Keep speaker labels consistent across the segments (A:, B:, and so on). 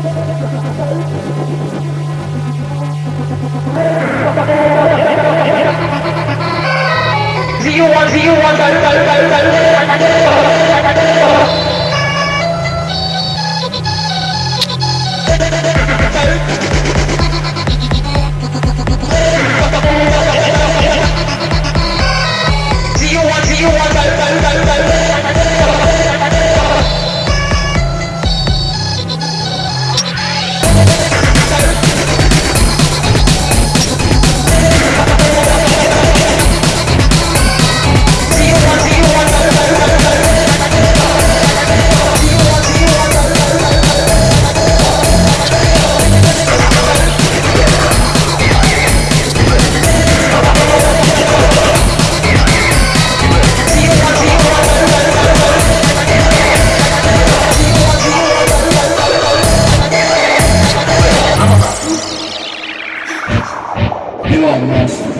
A: Zero one zero one go go go
B: You are a monster.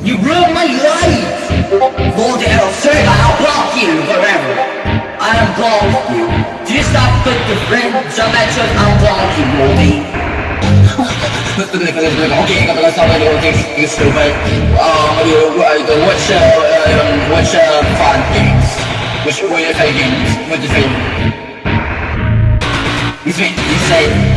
B: You ruined my life! Lord L3, I'll block you forever. I unblock you. Do you stop with the friends? I mentioned unblock you, Morty. okay, I'm gonna stop it. Okay, you stupid. Um, you, uh, what's your, um, what's? Which, what your favorite games? What's your favorite? You say, you say.